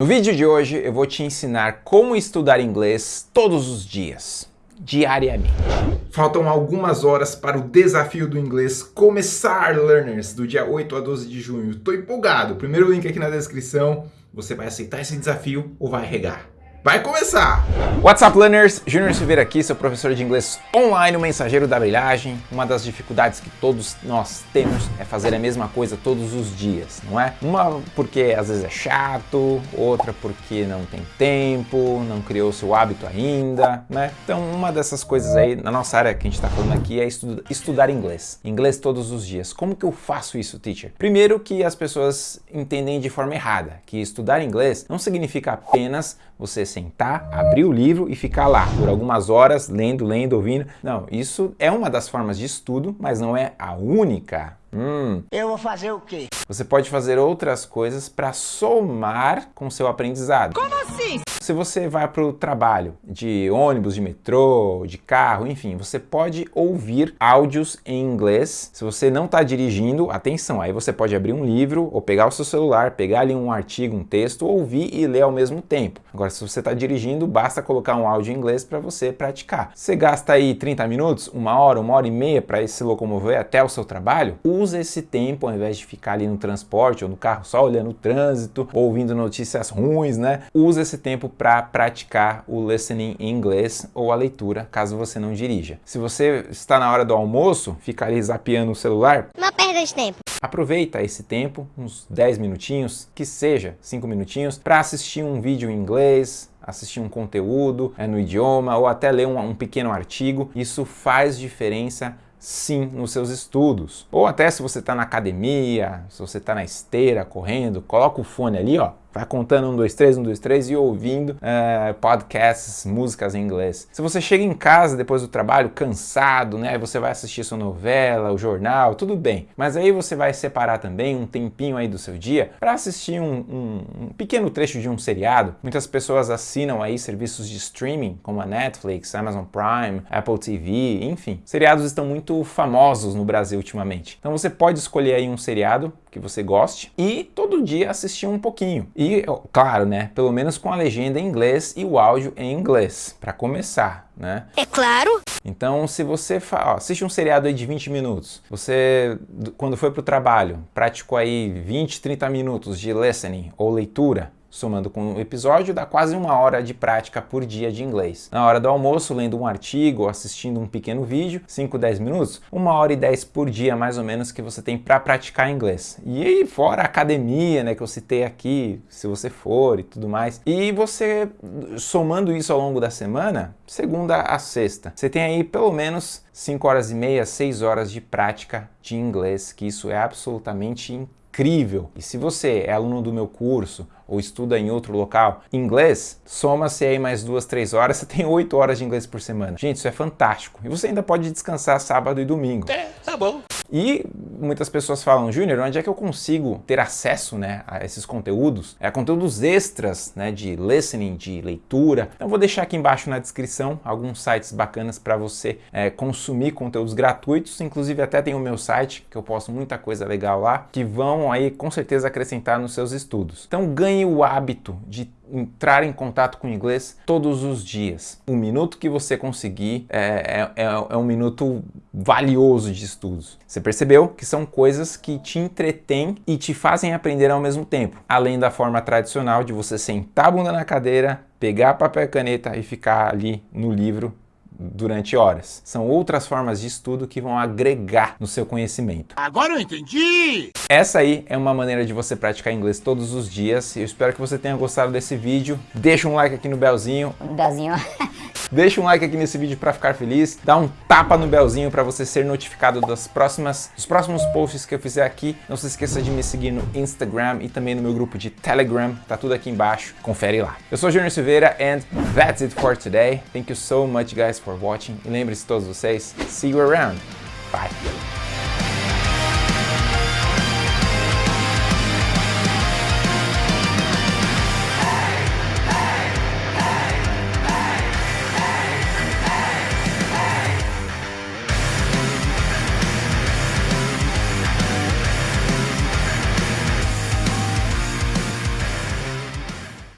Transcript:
No vídeo de hoje eu vou te ensinar como estudar inglês todos os dias, diariamente. Faltam algumas horas para o desafio do inglês começar, learners, do dia 8 a 12 de junho. Estou empolgado. Primeiro link aqui na descrição. Você vai aceitar esse desafio ou vai regar? Vai começar! What's up, learners? Júnior Silveira aqui, seu professor de inglês online, o mensageiro da brilhagem. Uma das dificuldades que todos nós temos é fazer a mesma coisa todos os dias, não é? Uma porque às vezes é chato, outra porque não tem tempo, não criou seu hábito ainda, né? Então, uma dessas coisas aí, na nossa área que a gente está falando aqui, é estu estudar inglês. Inglês todos os dias. Como que eu faço isso, teacher? Primeiro que as pessoas entendem de forma errada, que estudar inglês não significa apenas você sentar, abrir o livro e ficar lá por algumas horas lendo, lendo, ouvindo. Não, isso é uma das formas de estudo, mas não é a única. Hum. Eu vou fazer o quê? Você pode fazer outras coisas para somar com seu aprendizado. Como? Se você vai para o trabalho de ônibus, de metrô, de carro, enfim, você pode ouvir áudios em inglês. Se você não está dirigindo, atenção, aí você pode abrir um livro ou pegar o seu celular, pegar ali um artigo, um texto, ouvir e ler ao mesmo tempo. Agora, se você está dirigindo, basta colocar um áudio em inglês para você praticar. Você gasta aí 30 minutos, uma hora, uma hora e meia para se locomover até o seu trabalho, usa esse tempo ao invés de ficar ali no transporte ou no carro só olhando o trânsito, ouvindo notícias ruins, né? Usa esse tempo para praticar o listening em inglês ou a leitura, caso você não dirija. Se você está na hora do almoço, fica ali zapeando o celular... Não perda de tempo. Aproveita esse tempo, uns 10 minutinhos, que seja 5 minutinhos, para assistir um vídeo em inglês, assistir um conteúdo é, no idioma ou até ler um, um pequeno artigo. Isso faz diferença sim nos seus estudos. Ou até se você está na academia, se você está na esteira, correndo, coloca o fone ali, ó, vai contando um, dois, três, um, dois, três e ouvindo uh, podcasts, músicas em inglês. Se você chega em casa depois do trabalho cansado, né, você vai assistir sua novela, o jornal, tudo bem. Mas aí você vai separar também um tempinho aí do seu dia para assistir um, um, um, pequeno trecho de um seriado. Muitas pessoas assinam aí serviços de streaming como a Netflix, Amazon Prime, Apple TV, enfim. Seriados estão muito famosos no Brasil ultimamente. Então você pode escolher aí um seriado que você goste e todo dia assistir um pouquinho. E, claro, né, pelo menos com a legenda em inglês e o áudio em inglês, para começar, né? É claro! Então, se você ó, assiste um seriado aí de 20 minutos, você, quando foi para o trabalho, praticou aí 20, 30 minutos de listening ou leitura, somando com o episódio, dá quase uma hora de prática por dia de inglês. Na hora do almoço, lendo um artigo assistindo um pequeno vídeo, 5, 10 minutos, uma hora e 10 por dia mais ou menos que você tem para praticar inglês. E aí, fora a academia, né, que eu citei aqui, se você for e tudo mais. E você, somando isso ao longo da semana, segunda a sexta, você tem aí pelo menos 5 horas e meia, 6 horas de prática de inglês, que isso é absolutamente incrível. E se você é aluno do meu curso ou estuda em outro local, inglês, soma-se aí mais duas, três horas, você tem oito horas de inglês por semana. Gente, isso é fantástico. E você ainda pode descansar sábado e domingo. É, tá bom. E muitas pessoas falam, Júnior, onde é que eu consigo ter acesso né, a esses conteúdos? É conteúdos extras né, de listening, de leitura. Então vou deixar aqui embaixo na descrição alguns sites bacanas para você é, consumir conteúdos gratuitos. Inclusive até tem o meu site, que eu posto muita coisa legal lá, que vão aí com certeza acrescentar nos seus estudos. Então ganhe o hábito de entrar em contato com o inglês todos os dias. O minuto que você conseguir é, é, é, um minuto valioso de estudos. Você percebeu que são coisas que te entretêm e te fazem aprender ao mesmo tempo, além da forma tradicional de você sentar a bunda na cadeira, pegar papel e caneta e ficar ali no livro durante horas. São outras formas de estudo que vão agregar no seu conhecimento. Agora eu entendi! Essa aí é uma maneira de você praticar inglês todos os dias. Eu espero que você tenha gostado desse vídeo. Deixa um like aqui no belzinho. Belzinho. Deixa um like aqui nesse vídeo para ficar feliz, dá um tapa no belzinho para você ser notificado das próximas, dos próximos posts que eu fizer aqui. Não se esqueça de me seguir no Instagram e também no meu grupo de Telegram, tá tudo aqui embaixo, confere lá. Eu sou Júnior Silveira and that's it for today. Thank you so much guys for watching e lembre-se todos vocês, see you around. Bye.